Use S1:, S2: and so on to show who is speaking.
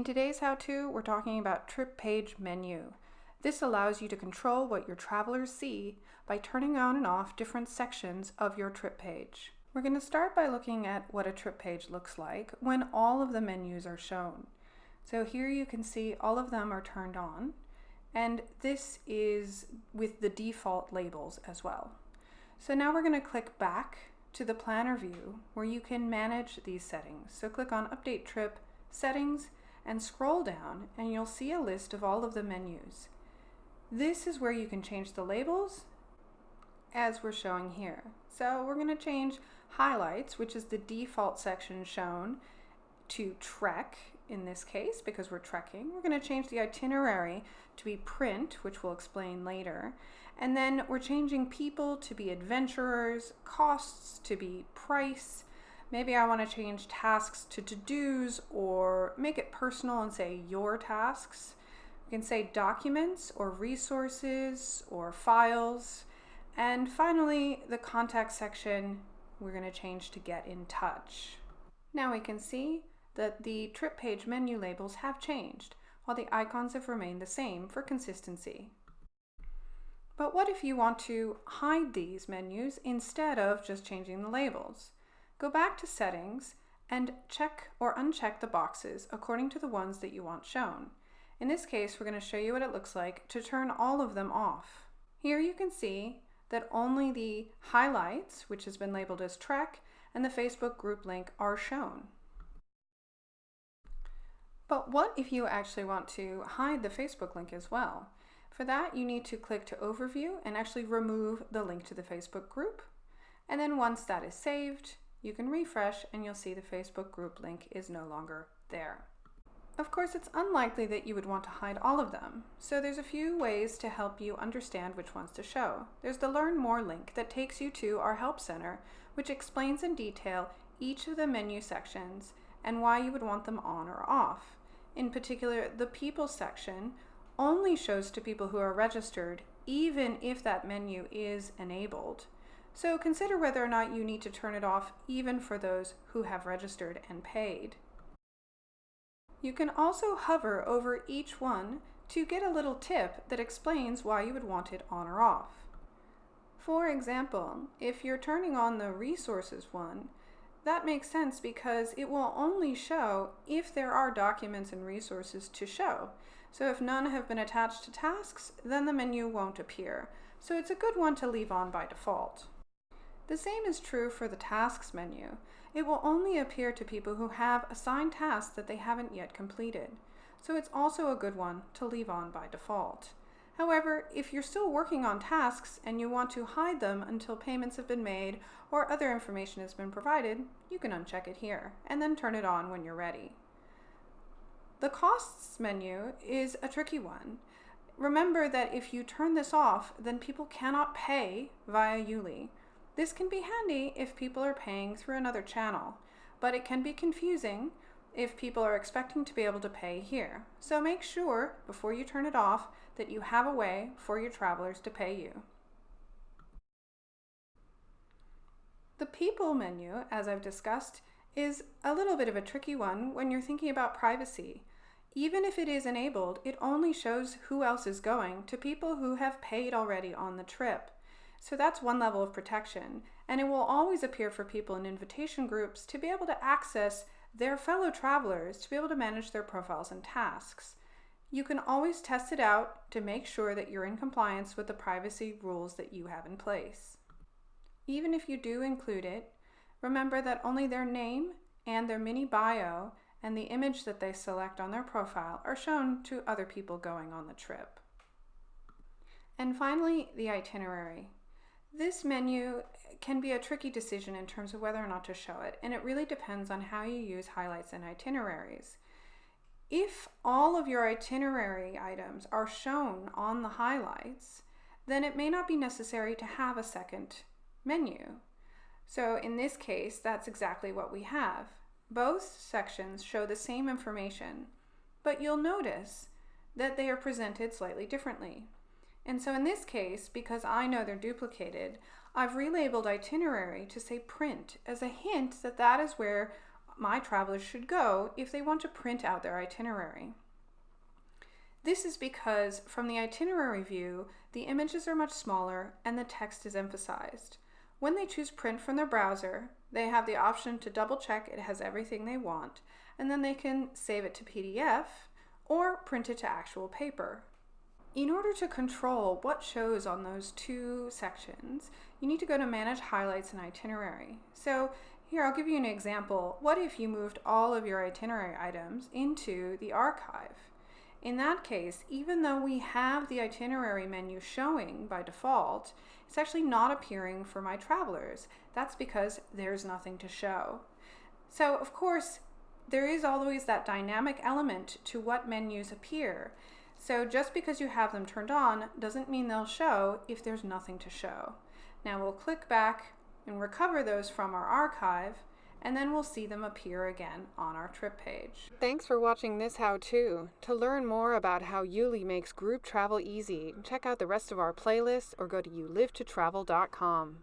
S1: In today's how-to, we're talking about trip page menu. This allows you to control what your travelers see by turning on and off different sections of your trip page. We're going to start by looking at what a trip page looks like when all of the menus are shown. So here you can see all of them are turned on and this is with the default labels as well. So now we're going to click back to the planner view where you can manage these settings. So click on update trip settings and scroll down and you'll see a list of all of the menus. This is where you can change the labels as we're showing here. So we're going to change highlights, which is the default section shown, to trek in this case because we're trekking. We're going to change the itinerary to be print, which we'll explain later. And then we're changing people to be adventurers, costs to be price, Maybe I want to change tasks to to-dos or make it personal and say your tasks. You can say documents or resources or files. And finally, the contact section, we're going to change to get in touch. Now we can see that the trip page menu labels have changed, while the icons have remained the same for consistency. But what if you want to hide these menus instead of just changing the labels? Go back to Settings and check or uncheck the boxes according to the ones that you want shown. In this case, we're going to show you what it looks like to turn all of them off. Here you can see that only the highlights, which has been labeled as Trek, and the Facebook group link are shown. But what if you actually want to hide the Facebook link as well? For that, you need to click to Overview and actually remove the link to the Facebook group. And then once that is saved, you can refresh and you'll see the Facebook group link is no longer there. Of course, it's unlikely that you would want to hide all of them, so there's a few ways to help you understand which ones to show. There's the Learn More link that takes you to our Help Center, which explains in detail each of the menu sections and why you would want them on or off. In particular, the People section only shows to people who are registered, even if that menu is enabled. So consider whether or not you need to turn it off even for those who have registered and paid. You can also hover over each one to get a little tip that explains why you would want it on or off. For example, if you're turning on the resources one, that makes sense because it will only show if there are documents and resources to show. So if none have been attached to tasks, then the menu won't appear. So it's a good one to leave on by default. The same is true for the Tasks menu. It will only appear to people who have assigned tasks that they haven't yet completed, so it's also a good one to leave on by default. However, if you're still working on tasks and you want to hide them until payments have been made or other information has been provided, you can uncheck it here and then turn it on when you're ready. The Costs menu is a tricky one. Remember that if you turn this off, then people cannot pay via YouLi. This can be handy if people are paying through another channel, but it can be confusing if people are expecting to be able to pay here. So make sure, before you turn it off, that you have a way for your travelers to pay you. The People menu, as I've discussed, is a little bit of a tricky one when you're thinking about privacy. Even if it is enabled, it only shows who else is going to people who have paid already on the trip. So that's one level of protection. And it will always appear for people in invitation groups to be able to access their fellow travelers to be able to manage their profiles and tasks. You can always test it out to make sure that you're in compliance with the privacy rules that you have in place. Even if you do include it, remember that only their name and their mini bio and the image that they select on their profile are shown to other people going on the trip. And finally, the itinerary. This menu can be a tricky decision in terms of whether or not to show it, and it really depends on how you use highlights and itineraries. If all of your itinerary items are shown on the highlights, then it may not be necessary to have a second menu. So in this case, that's exactly what we have. Both sections show the same information, but you'll notice that they are presented slightly differently. And so in this case, because I know they're duplicated, I've relabeled itinerary to say print as a hint that that is where my travelers should go if they want to print out their itinerary. This is because from the itinerary view, the images are much smaller and the text is emphasized. When they choose print from their browser, they have the option to double check it has everything they want, and then they can save it to PDF or print it to actual paper. In order to control what shows on those two sections, you need to go to Manage Highlights and Itinerary. So here, I'll give you an example. What if you moved all of your itinerary items into the archive? In that case, even though we have the itinerary menu showing by default, it's actually not appearing for my travelers. That's because there's nothing to show. So, of course, there is always that dynamic element to what menus appear. So just because you have them turned on doesn't mean they'll show if there's nothing to show. Now we'll click back and recover those from our archive and then we'll see them appear again on our trip page.
S2: Thanks for watching this how-to. To learn more about how YouLi makes group travel easy, check out the rest of our playlist or go to youlivetotravel.com.